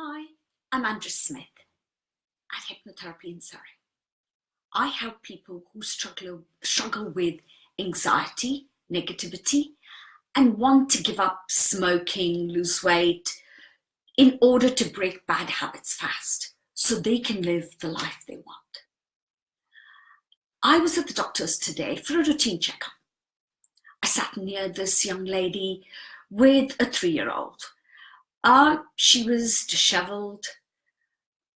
Hi, I'm Andrea Smith at Hypnotherapy in Surrey. I help people who struggle, struggle with anxiety, negativity, and want to give up smoking, lose weight, in order to break bad habits fast so they can live the life they want. I was at the doctor's today for a routine checkup. I sat near this young lady with a three-year-old uh, she was disheveled.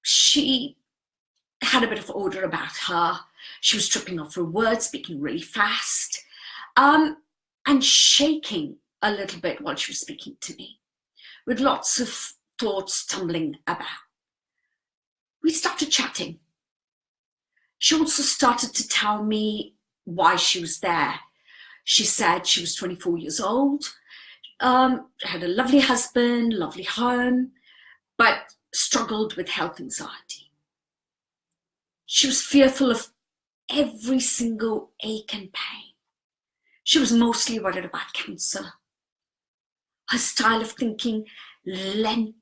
She had a bit of order about her. She was tripping off her words, speaking really fast, um, and shaking a little bit while she was speaking to me, with lots of thoughts tumbling about. We started chatting. She also started to tell me why she was there. She said she was 24 years old. Um, had a lovely husband, lovely home, but struggled with health anxiety. She was fearful of every single ache and pain. She was mostly worried about cancer. Her style of thinking lent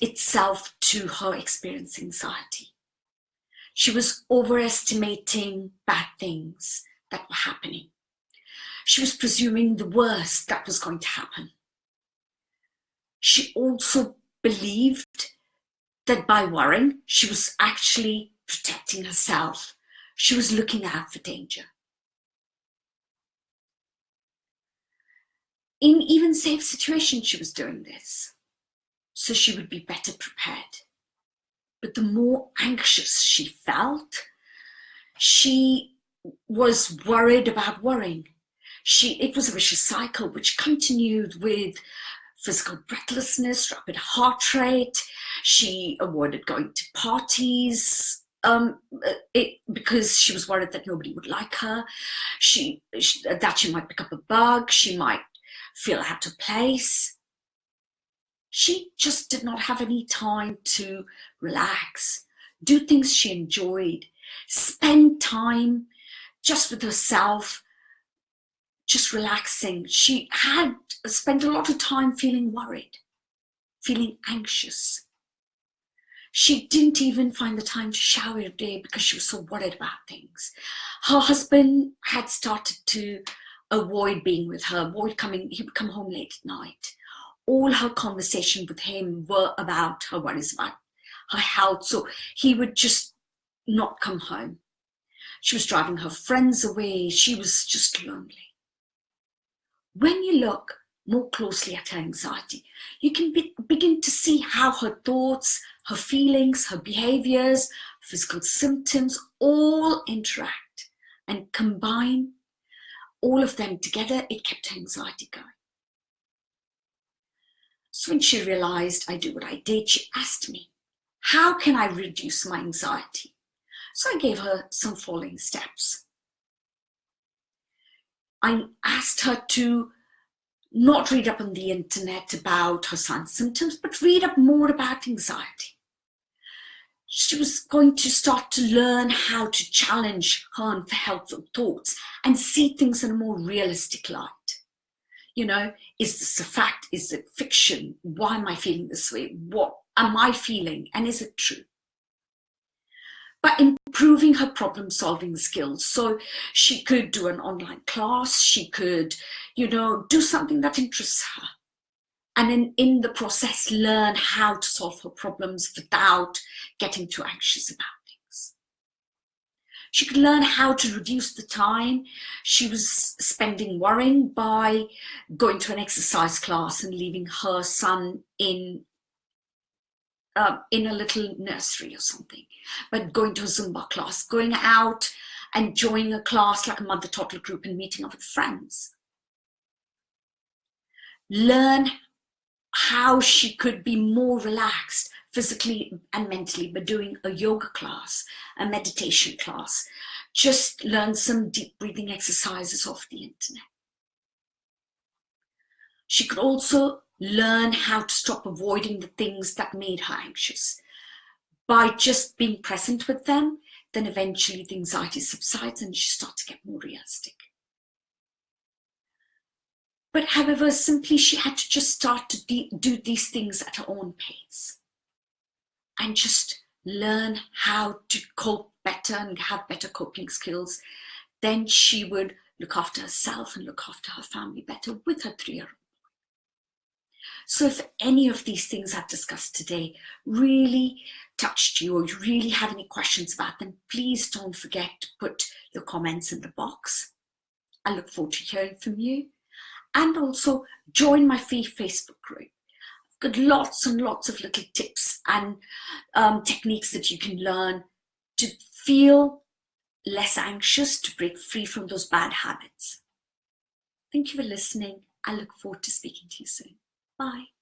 itself to her experience anxiety. She was overestimating bad things that were happening. She was presuming the worst that was going to happen. She also believed that by worrying, she was actually protecting herself. She was looking out for danger. In even safe situations, she was doing this. So she would be better prepared. But the more anxious she felt, she was worried about worrying she it was a vicious cycle which continued with physical breathlessness, rapid heart rate. She avoided going to parties um, it, because she was worried that nobody would like her. She, she, that she might pick up a bug. She might feel out of place. She just did not have any time to relax, do things she enjoyed, spend time just with herself, just relaxing. She had spent a lot of time feeling worried, feeling anxious. She didn't even find the time to shower a day because she was so worried about things. Her husband had started to avoid being with her, avoid coming, he would come home late at night. All her conversation with him were about her worries about her health. So he would just not come home. She was driving her friends away. She was just lonely. When you look more closely at her anxiety, you can be, begin to see how her thoughts, her feelings, her behaviors, physical symptoms all interact and combine all of them together, it kept her anxiety going. So when she realized I do what I did, she asked me, how can I reduce my anxiety? So I gave her some following steps. I asked her to not read up on the internet about her son's symptoms, but read up more about anxiety. She was going to start to learn how to challenge her unhelpful thoughts and see things in a more realistic light. You know, is this a fact? Is it fiction? Why am I feeling this way? What am I feeling? And is it true? But improving her problem solving skills. So she could do an online class, she could, you know, do something that interests her. And in, in the process, learn how to solve her problems without getting too anxious about things. She could learn how to reduce the time she was spending worrying by going to an exercise class and leaving her son in uh, in a little nursery or something, but going to a Zumba class, going out and joining a class like a mother toddler group and meeting up with friends. Learn how she could be more relaxed physically and mentally by doing a yoga class, a meditation class. Just learn some deep breathing exercises off the internet. She could also learn how to stop avoiding the things that made her anxious. By just being present with them, then eventually the anxiety subsides and she starts to get more realistic. But however, simply she had to just start to do these things at her own pace. and just learn how to cope better and have better coping skills, then she would look after herself and look after her family better with her three-year-old. So if any of these things I've discussed today really touched you or you really have any questions about them, please don't forget to put your comments in the box. I look forward to hearing from you. And also join my free Facebook group. I've got lots and lots of little tips and um, techniques that you can learn to feel less anxious, to break free from those bad habits. Thank you for listening. I look forward to speaking to you soon. Bye.